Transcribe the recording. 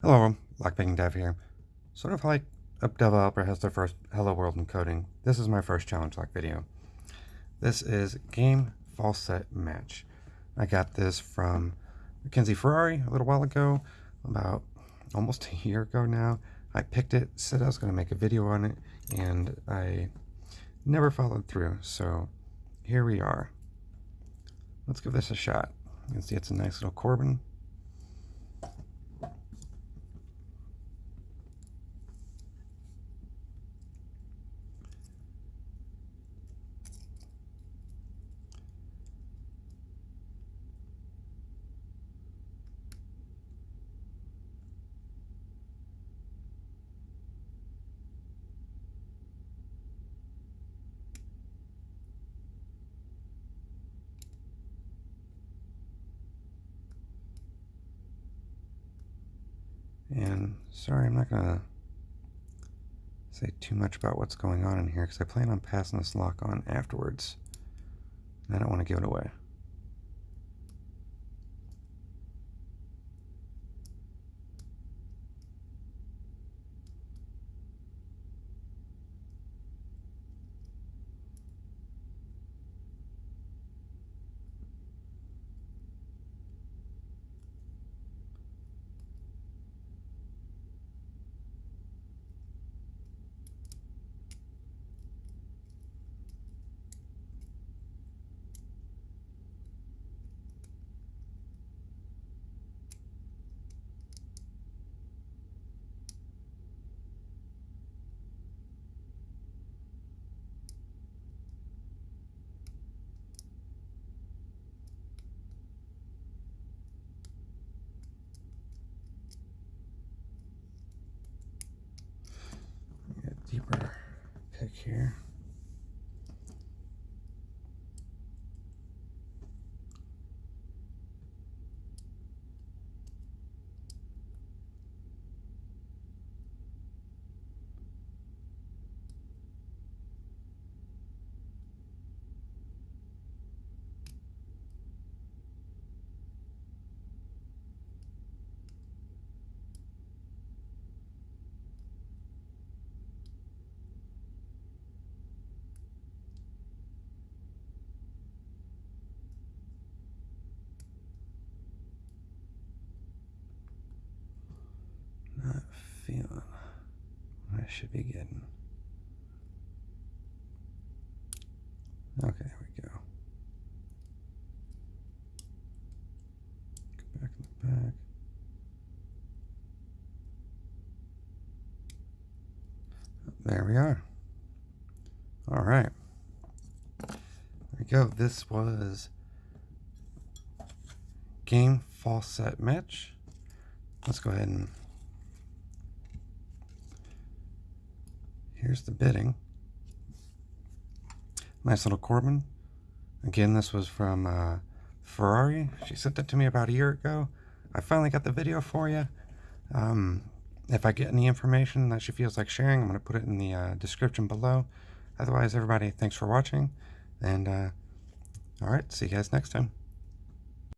Hello, Lockpicking Dev here. Sort of like a developer has their first Hello World encoding, this is my first challenge lock video. This is Game False Set Match. I got this from Mackenzie Ferrari a little while ago, about almost a year ago now. I picked it, said I was going to make a video on it, and I never followed through, so here we are. Let's give this a shot. You can see it's a nice little Corbin And sorry, I'm not going to say too much about what's going on in here because I plan on passing this lock on afterwards. I don't want to give it away. Pick here. Feeling I should be getting. Okay, there we go. Go back in the back. There we are. All right. There we go. This was game false set match. Let's go ahead and Here's the bitting. Nice little Corbin. Again, this was from uh, Ferrari. She sent that to me about a year ago. I finally got the video for you. Um, if I get any information that she feels like sharing, I'm going to put it in the uh, description below. Otherwise, everybody, thanks for watching. And, uh, all right, see you guys next time.